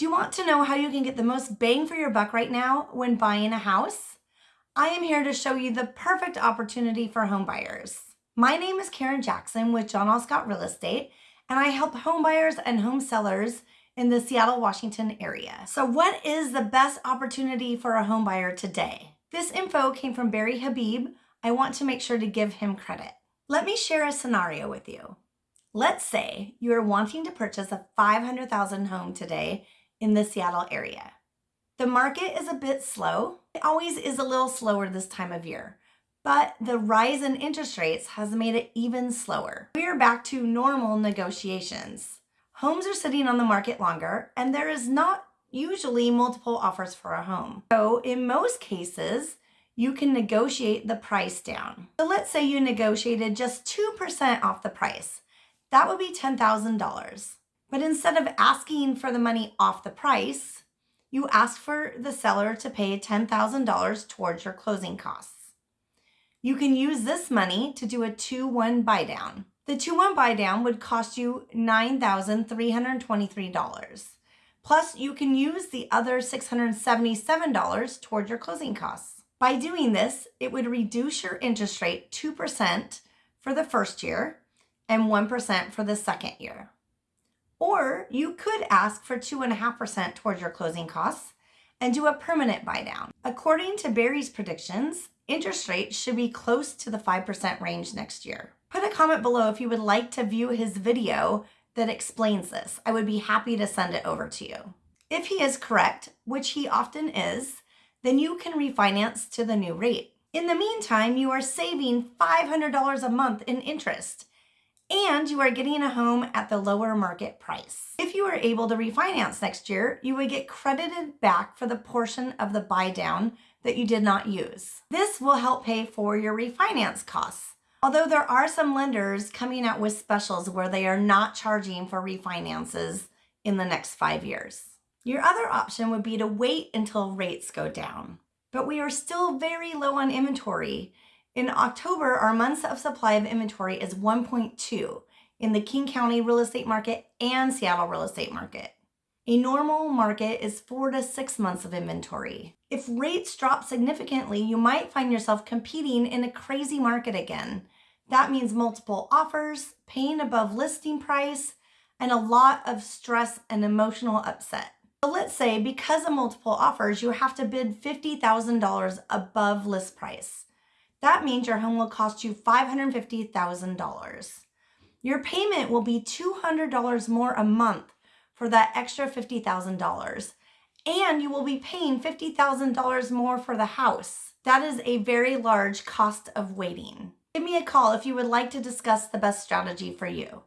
Do you want to know how you can get the most bang for your buck right now when buying a house? I am here to show you the perfect opportunity for home buyers. My name is Karen Jackson with John L. Scott Real Estate, and I help home buyers and home sellers in the Seattle, Washington area. So what is the best opportunity for a home buyer today? This info came from Barry Habib. I want to make sure to give him credit. Let me share a scenario with you. Let's say you are wanting to purchase a 500,000 home today in the Seattle area. The market is a bit slow. It always is a little slower this time of year, but the rise in interest rates has made it even slower. We are back to normal negotiations. Homes are sitting on the market longer and there is not usually multiple offers for a home. So in most cases, you can negotiate the price down. So let's say you negotiated just 2% off the price. That would be $10,000. But instead of asking for the money off the price, you ask for the seller to pay $10,000 towards your closing costs. You can use this money to do a 2-1 buy down. The 2-1 buy down would cost you $9,323. Plus, you can use the other $677 toward your closing costs. By doing this, it would reduce your interest rate 2% for the first year and 1% for the second year. Or you could ask for 2.5% towards your closing costs and do a permanent buy down. According to Barry's predictions, interest rates should be close to the 5% range next year. Put a comment below if you would like to view his video that explains this. I would be happy to send it over to you. If he is correct, which he often is, then you can refinance to the new rate. In the meantime, you are saving $500 a month in interest and you are getting a home at the lower market price. If you are able to refinance next year, you would get credited back for the portion of the buy down that you did not use. This will help pay for your refinance costs. Although there are some lenders coming out with specials where they are not charging for refinances in the next five years. Your other option would be to wait until rates go down. But we are still very low on inventory. In October, our months of supply of inventory is 1.2 in the King County real estate market and Seattle real estate market. A normal market is four to six months of inventory. If rates drop significantly, you might find yourself competing in a crazy market again. That means multiple offers, paying above listing price, and a lot of stress and emotional upset. So let's say because of multiple offers, you have to bid $50,000 above list price. That means your home will cost you $550,000. Your payment will be $200 more a month for that extra $50,000 and you will be paying $50,000 more for the house. That is a very large cost of waiting. Give me a call if you would like to discuss the best strategy for you.